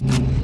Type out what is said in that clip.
you